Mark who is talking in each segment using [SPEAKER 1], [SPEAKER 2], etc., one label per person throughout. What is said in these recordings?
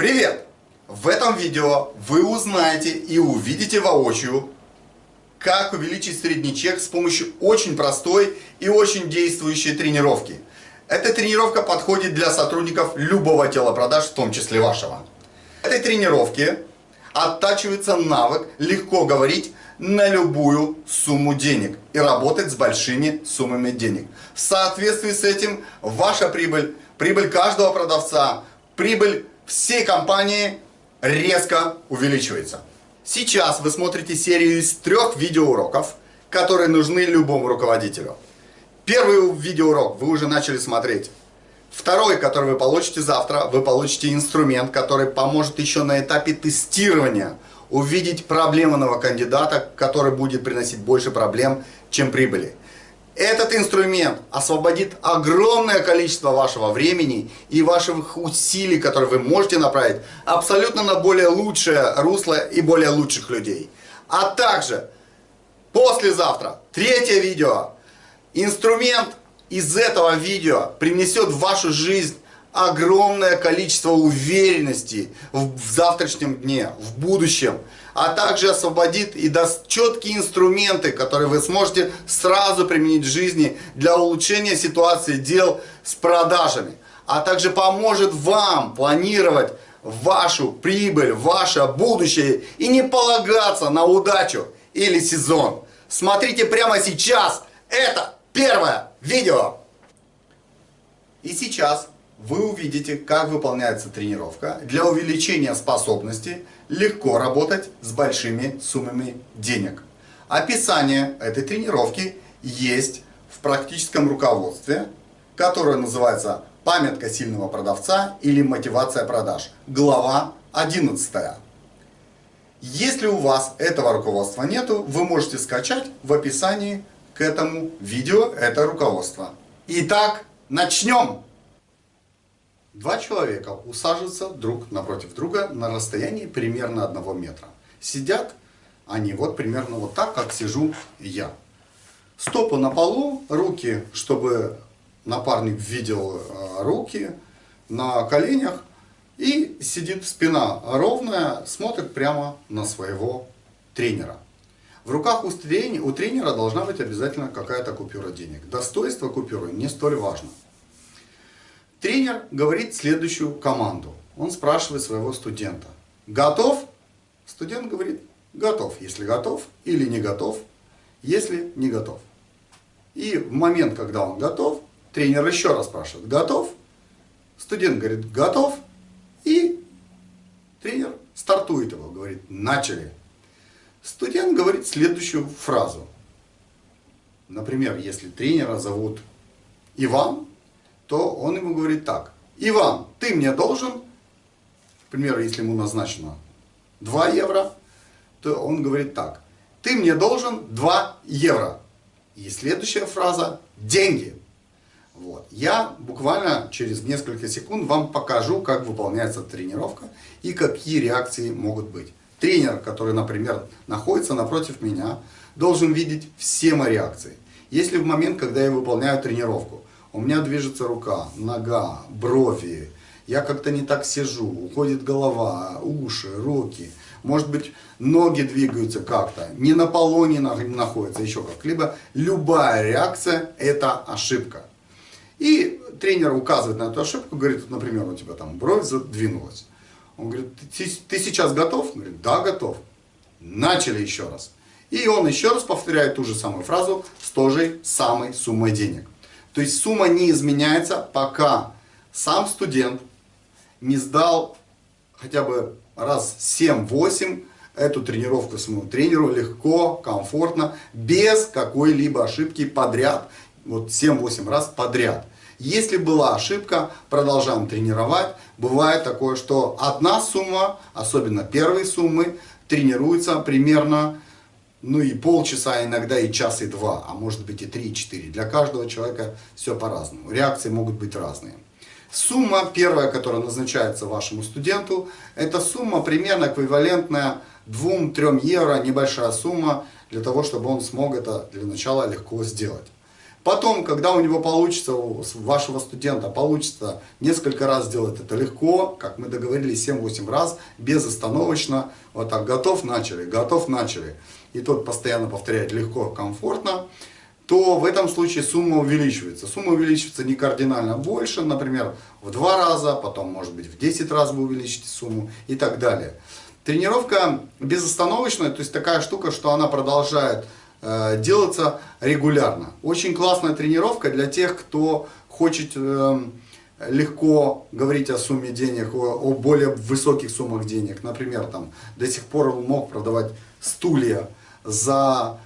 [SPEAKER 1] Привет! В этом видео вы узнаете и увидите воочию, как увеличить средний чек с помощью очень простой и очень действующей тренировки. Эта тренировка подходит для сотрудников любого телопродаж, в том числе вашего. В этой тренировке оттачивается навык легко говорить на любую сумму денег и работать с большими суммами денег. В соответствии с этим ваша прибыль, прибыль каждого продавца, прибыль всей компании резко увеличивается. Сейчас вы смотрите серию из трех видеоуроков, которые нужны любому руководителю. Первый видеоурок вы уже начали смотреть. Второй, который вы получите завтра, вы получите инструмент, который поможет еще на этапе тестирования увидеть проблемного кандидата, который будет приносить больше проблем, чем прибыли. Этот инструмент освободит огромное количество вашего времени и ваших усилий, которые вы можете направить абсолютно на более лучшее русло и более лучших людей. А также послезавтра, третье видео, инструмент из этого видео принесет в вашу жизнь огромное количество уверенности в завтрашнем дне, в будущем, а также освободит и даст четкие инструменты, которые вы сможете сразу применить в жизни для улучшения ситуации дел с продажами, а также поможет вам планировать вашу прибыль, ваше будущее и не полагаться на удачу или сезон. Смотрите прямо сейчас, это первое видео. И сейчас вы увидите, как выполняется тренировка для увеличения способности легко работать с большими суммами денег. Описание этой тренировки есть в практическом руководстве, которое называется «Памятка сильного продавца» или «Мотивация продаж». Глава 11. Если у вас этого руководства нету, вы можете скачать в описании к этому видео это руководство. Итак, начнем! Два человека усаживаются друг напротив друга на расстоянии примерно одного метра. Сидят они вот примерно вот так, как сижу я. Стопы на полу, руки, чтобы напарник видел э, руки на коленях. И сидит спина ровная, смотрит прямо на своего тренера. В руках у тренера, должна быть обязательно какая-то купюра денег. Достоинство купюры не столь важно. Тренер говорит следующую команду. Он спрашивает своего студента. Готов? Студент говорит, готов, если готов, или не готов, если не готов. И в момент, когда он готов, тренер еще раз спрашивает, готов? Студент говорит, готов. И тренер стартует его, говорит, начали. Студент говорит следующую фразу. Например, если тренера зовут Иван, то он ему говорит так. Иван, ты мне должен, к примеру, если ему назначено 2 евро, то он говорит так. Ты мне должен 2 евро. И следующая фраза – деньги. Вот. Я буквально через несколько секунд вам покажу, как выполняется тренировка и какие реакции могут быть. Тренер, который, например, находится напротив меня, должен видеть все мои реакции. Если в момент, когда я выполняю тренировку, у меня движется рука, нога, брови, я как-то не так сижу, уходит голова, уши, руки, может быть ноги двигаются как-то, не на полу не находится, еще как-либо, любая реакция это ошибка. И тренер указывает на эту ошибку, говорит, например, у тебя там бровь задвинулась. Он говорит, ты, ты сейчас готов? Он говорит, да, готов. Начали еще раз. И он еще раз повторяет ту же самую фразу с той же самой суммой денег. То есть сумма не изменяется, пока сам студент не сдал хотя бы раз 7-8 эту тренировку своему тренеру легко, комфортно, без какой-либо ошибки подряд, вот 7-8 раз подряд. Если была ошибка, продолжаем тренировать. Бывает такое, что одна сумма, особенно первые суммы, тренируется примерно ну и полчаса, иногда и час, и два, а может быть и три, и четыре. Для каждого человека все по-разному. Реакции могут быть разные. Сумма первая, которая назначается вашему студенту, это сумма примерно эквивалентная 2-3 евро, небольшая сумма, для того, чтобы он смог это для начала легко сделать. Потом, когда у него получится, у вашего студента получится несколько раз сделать это легко, как мы договорились, 7-8 раз, безостановочно, вот так, готов, начали, готов, начали, и тот постоянно повторяет легко, комфортно, то в этом случае сумма увеличивается. Сумма увеличивается не кардинально больше, например, в 2 раза, потом, может быть, в 10 раз вы увеличите сумму и так далее. Тренировка безостановочная, то есть такая штука, что она продолжает Э, делаться регулярно. Очень классная тренировка для тех, кто хочет э, легко говорить о сумме денег, о, более высоких суммах денег. Например, там до сих пор он мог продавать стулья за,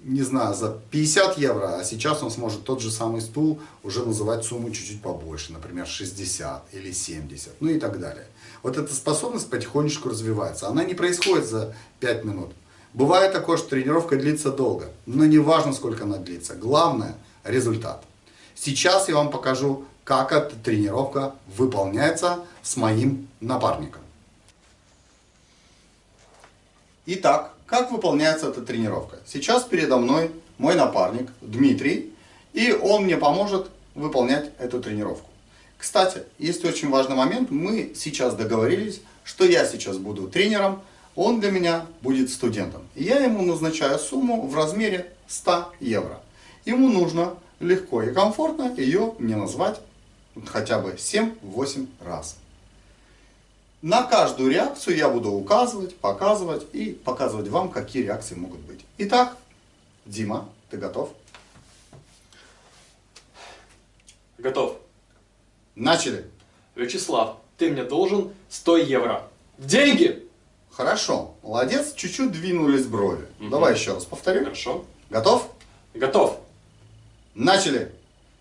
[SPEAKER 1] не знаю, за 50 евро, а сейчас он сможет тот же самый стул уже называть сумму чуть-чуть побольше, например, 60 или 70, ну и так далее. Вот эта способность потихонечку развивается. Она не происходит за 5 минут. Бывает такое, что тренировка длится долго, но не важно, сколько она длится. Главное – результат. Сейчас я вам покажу, как эта тренировка выполняется с моим напарником. Итак, как выполняется эта тренировка? Сейчас передо мной мой напарник Дмитрий, и он мне поможет выполнять эту тренировку. Кстати, есть очень важный момент. Мы сейчас договорились, что я сейчас буду тренером, он для меня будет студентом. Я ему назначаю сумму в размере 100 евро. Ему нужно легко и комфортно ее мне назвать хотя бы 7-8 раз. На каждую реакцию я буду указывать, показывать и показывать вам, какие реакции могут быть. Итак, Дима, ты готов?
[SPEAKER 2] Готов.
[SPEAKER 1] Начали.
[SPEAKER 2] Вячеслав, ты мне должен 100 евро. Деньги!
[SPEAKER 1] Хорошо, молодец, чуть-чуть двинулись брови. Угу. Давай еще раз повторим.
[SPEAKER 2] Хорошо.
[SPEAKER 1] Готов?
[SPEAKER 2] Готов.
[SPEAKER 1] Начали.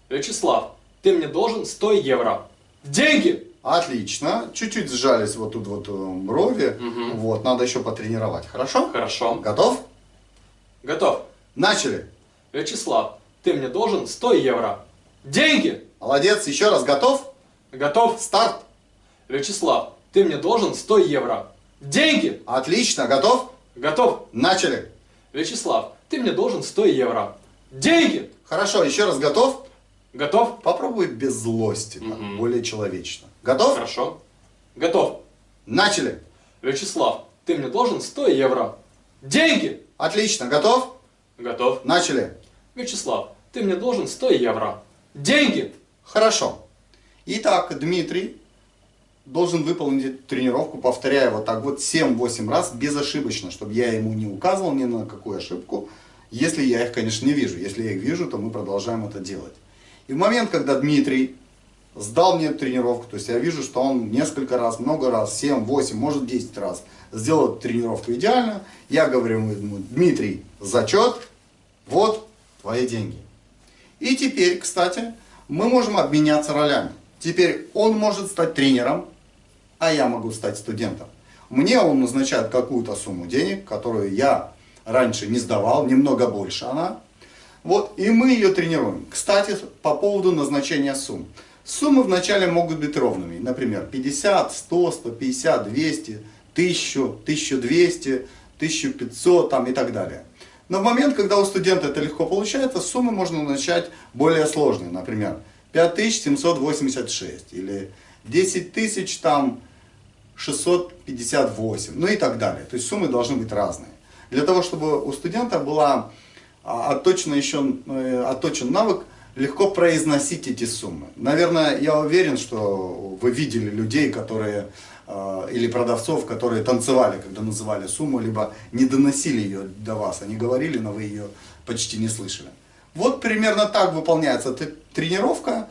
[SPEAKER 2] Вячеслав, ты мне должен 100 евро. Деньги!
[SPEAKER 1] Отлично. Чуть-чуть сжались вот тут вот э, брови. Угу. Вот, надо еще потренировать. Хорошо?
[SPEAKER 2] Хорошо.
[SPEAKER 1] Готов?
[SPEAKER 2] Готов.
[SPEAKER 1] Начали.
[SPEAKER 2] Вячеслав, ты мне должен 100 евро. Деньги!
[SPEAKER 1] Молодец. Еще раз. Готов?
[SPEAKER 2] Готов.
[SPEAKER 1] Старт.
[SPEAKER 2] Вячеслав, ты мне должен 100 евро. Деньги!
[SPEAKER 1] Отлично, готов?
[SPEAKER 2] Готов.
[SPEAKER 1] Начали.
[SPEAKER 2] Вячеслав, ты мне должен 100 евро. Деньги!
[SPEAKER 1] Хорошо, еще раз готов?
[SPEAKER 2] Готов.
[SPEAKER 1] Попробуй без злости, угу. так, более человечно. Готов?
[SPEAKER 2] Хорошо. Готов.
[SPEAKER 1] Начали.
[SPEAKER 2] Вячеслав, ты мне должен 100 евро. Деньги!
[SPEAKER 1] Отлично, готов?
[SPEAKER 2] Готов.
[SPEAKER 1] Начали.
[SPEAKER 2] Вячеслав, ты мне должен 100 евро. Деньги!
[SPEAKER 1] Хорошо. Итак, Дмитрий должен выполнить тренировку, повторяя вот так вот 7-8 раз безошибочно, чтобы я ему не указывал ни на какую ошибку, если я их, конечно, не вижу. Если я их вижу, то мы продолжаем это делать. И в момент, когда Дмитрий сдал мне тренировку, то есть я вижу, что он несколько раз, много раз, 7, 8, может 10 раз сделал тренировку идеально, я говорю ему, Дмитрий, зачет, вот твои деньги. И теперь, кстати, мы можем обменяться ролями. Теперь он может стать тренером, а я могу стать студентом. Мне он назначает какую-то сумму денег, которую я раньше не сдавал, немного больше она. Вот, и мы ее тренируем. Кстати, по поводу назначения сумм. Суммы вначале могут быть ровными. Например, 50, 100, 150, 200, 1000, 1200, 1500 там, и так далее. Но в момент, когда у студента это легко получается, суммы можно начать более сложные. Например, 5786 или 10 тысяч там 658, ну и так далее. То есть суммы должны быть разные. Для того, чтобы у студента была а, отточена еще, э, отточен навык легко произносить эти суммы. Наверное, я уверен, что вы видели людей, которые а, или продавцов, которые танцевали, когда называли сумму, либо не доносили ее до вас. Они говорили, но вы ее почти не слышали. Вот примерно так выполняется тренировка.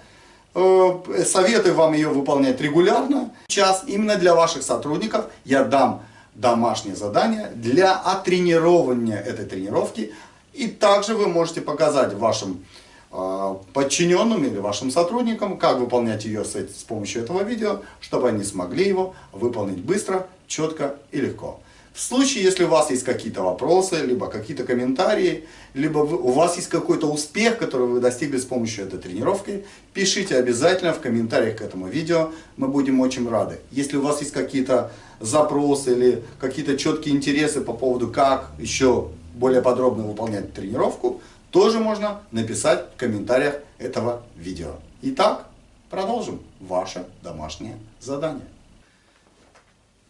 [SPEAKER 1] Э, советую вам ее выполнять регулярно. Сейчас именно для ваших сотрудников я дам домашнее задание для оттренирования этой тренировки. И также вы можете показать вашим э, подчиненным или вашим сотрудникам, как выполнять ее с, с помощью этого видео, чтобы они смогли его выполнить быстро, четко и легко. В случае, если у вас есть какие-то вопросы, либо какие-то комментарии, либо вы, у вас есть какой-то успех, который вы достигли с помощью этой тренировки, пишите обязательно в комментариях к этому видео, мы будем очень рады. Если у вас есть какие-то запросы или какие-то четкие интересы по поводу, как еще более подробно выполнять тренировку, тоже можно написать в комментариях этого видео. Итак, продолжим ваше домашнее задание.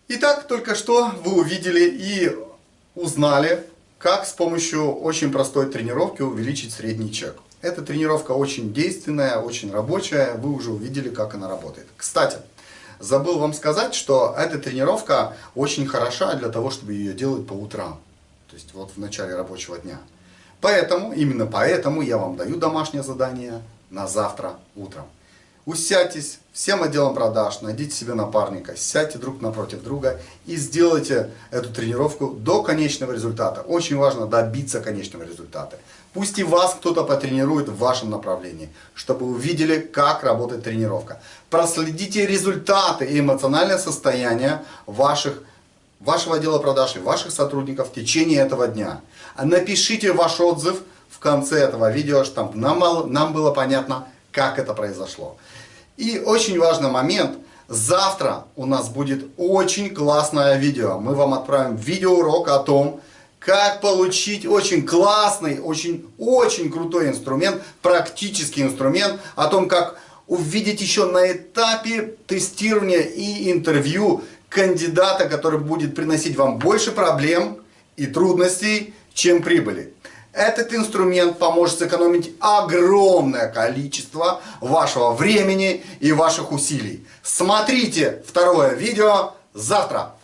[SPEAKER 1] Итак, только что вы увидели и узнали, как с помощью очень простой тренировки увеличить средний чек. Эта тренировка очень действенная, очень рабочая, вы уже увидели, как она работает. Кстати, забыл вам сказать, что эта тренировка очень хороша для того, чтобы ее делать по утрам. То есть вот в начале рабочего дня. Поэтому, именно поэтому я вам даю домашнее задание на завтра утром. Усядьтесь всем отделом продаж, найдите себе напарника, сядьте друг напротив друга и сделайте эту тренировку до конечного результата. Очень важно добиться конечного результата. Пусть и вас кто-то потренирует в вашем направлении, чтобы увидели, как работает тренировка. Проследите результаты и эмоциональное состояние ваших, вашего отдела продаж и ваших сотрудников в течение этого дня. Напишите ваш отзыв в конце этого видео, чтобы нам, нам было понятно, как это произошло. И очень важный момент. Завтра у нас будет очень классное видео. Мы вам отправим видеоурок о том, как получить очень классный, очень-очень крутой инструмент, практический инструмент, о том, как увидеть еще на этапе тестирования и интервью кандидата, который будет приносить вам больше проблем и трудностей, чем прибыли. Этот инструмент поможет сэкономить огромное количество вашего времени и ваших усилий. Смотрите второе видео завтра.